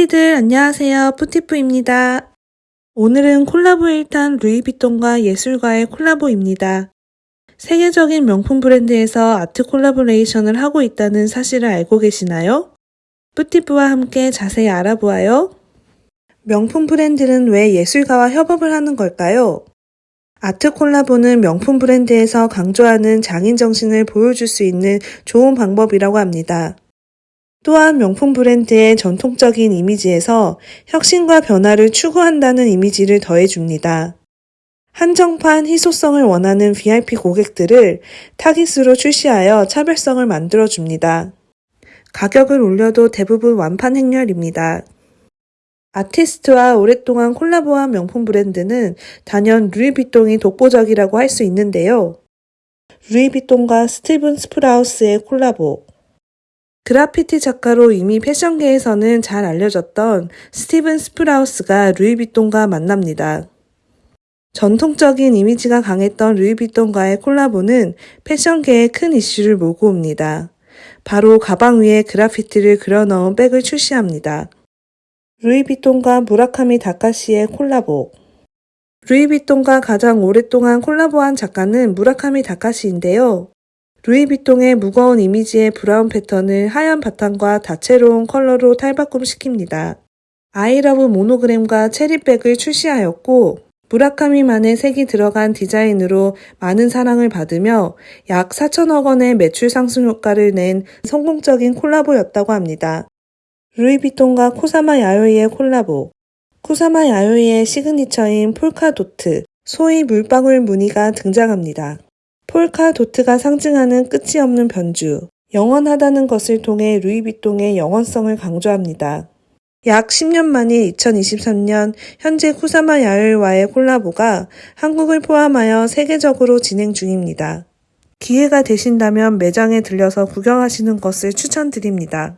푸티들 안녕하세요. 푸티프입니다. 오늘은 콜라보 1탄 루이비통과 예술가의 콜라보입니다. 세계적인 명품 브랜드에서 아트 콜라보레이션을 하고 있다는 사실을 알고 계시나요? 푸티프와 함께 자세히 알아보아요. 명품 브랜드는 왜 예술가와 협업을 하는 걸까요? 아트 콜라보는 명품 브랜드에서 강조하는 장인 정신을 보여줄 수 있는 좋은 방법이라고 합니다. 또한 명품 브랜드의 전통적인 이미지에서 혁신과 변화를 추구한다는 이미지를 더해줍니다. 한정판 희소성을 원하는 VIP 고객들을 타깃으로 출시하여 차별성을 만들어줍니다. 가격을 올려도 대부분 완판 행렬입니다. 아티스트와 오랫동안 콜라보한 명품 브랜드는 단연 루이비통이 독보적이라고 할 수 있는데요. 루이비통과 스티븐 스프라우스의 콜라보. 그라피티 작가로 이미 패션계에서는 잘 알려졌던 스티븐 스프라우스가 루이비통과 만납니다. 전통적인 이미지가 강했던 루이비통과의 콜라보는 패션계에 큰 이슈를 몰고 옵니다. 바로 가방 위에 그라피티를 그려 넣은 백을 출시합니다. 루이비통과 무라카미 다카시의 콜라보 루이비통과 가장 오랫동안 콜라보한 작가는 무라카미 다카시인데요. 루이비통의 무거운 이미지의 브라운 패턴을 하얀 바탕과 다채로운 컬러로 탈바꿈시킵니다. 아이러브 모노그램과 체리백을 출시하였고 무라카미만의 색이 들어간 디자인으로 많은 사랑을 받으며 약 4천억 원의 매출 상승 효과를 낸 성공적인 콜라보였다고 합니다. 루이비통과 쿠사마 야요이의 콜라보 쿠사마 야요이의 시그니처인 polka dot, 소위 물방울 무늬가 등장합니다. polka dot가 상징하는 끝이 없는 변주, 영원하다는 것을 통해 루이비통의 영원성을 강조합니다. 약 10년 만인 2023년 현재 쿠사마 야요이와의 콜라보가 한국을 포함하여 세계적으로 진행 중입니다. 기회가 되신다면 매장에 들려서 구경하시는 것을 추천드립니다.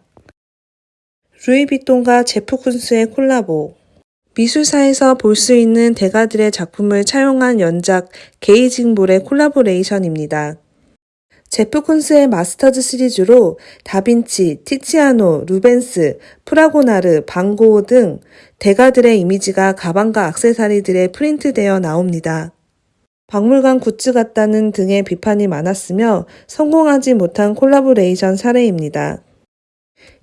루이비통과 제프 쿤스의 콜라보 미술사에서 볼 수 있는 대가들의 작품을 차용한 연작 Gazing Ball의 콜라보레이션입니다. 제프 쿤스의 Masters 시리즈로 다빈치, 티치아노, 루벤스, 프라고나르, 반 고흐 등 대가들의 이미지가 가방과 악세사리들에 프린트되어 나옵니다. 박물관 굿즈 같다는 등의 비판이 많았으며 성공하지 못한 콜라보레이션 사례입니다.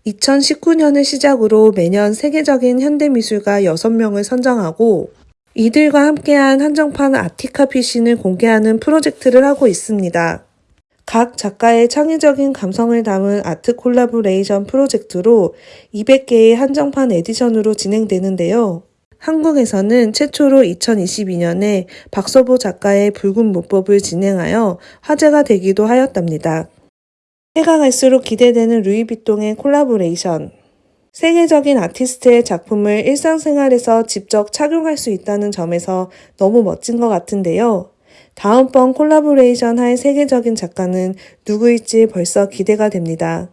2019년을 시작으로 매년 세계적인 현대미술가 6명을 선정하고 이들과 함께한 한정판 ArtyCapucines을 공개하는 프로젝트를 하고 있습니다. 각 작가의 창의적인 감성을 담은 아트 콜라보레이션 프로젝트로 200개의 한정판 에디션으로 진행되는데요. 한국에서는 최초로 2022년에 박서보 작가의 붉은 문법을 진행하여 화제가 되기도 하였답니다. 해가 갈수록 기대되는 루이비통의 콜라보레이션. 세계적인 아티스트의 작품을 일상생활에서 직접 착용할 수 있다는 점에서 너무 멋진 것 같은데요. 다음번 콜라보레이션 할 세계적인 작가는 누구일지 벌써 기대가 됩니다.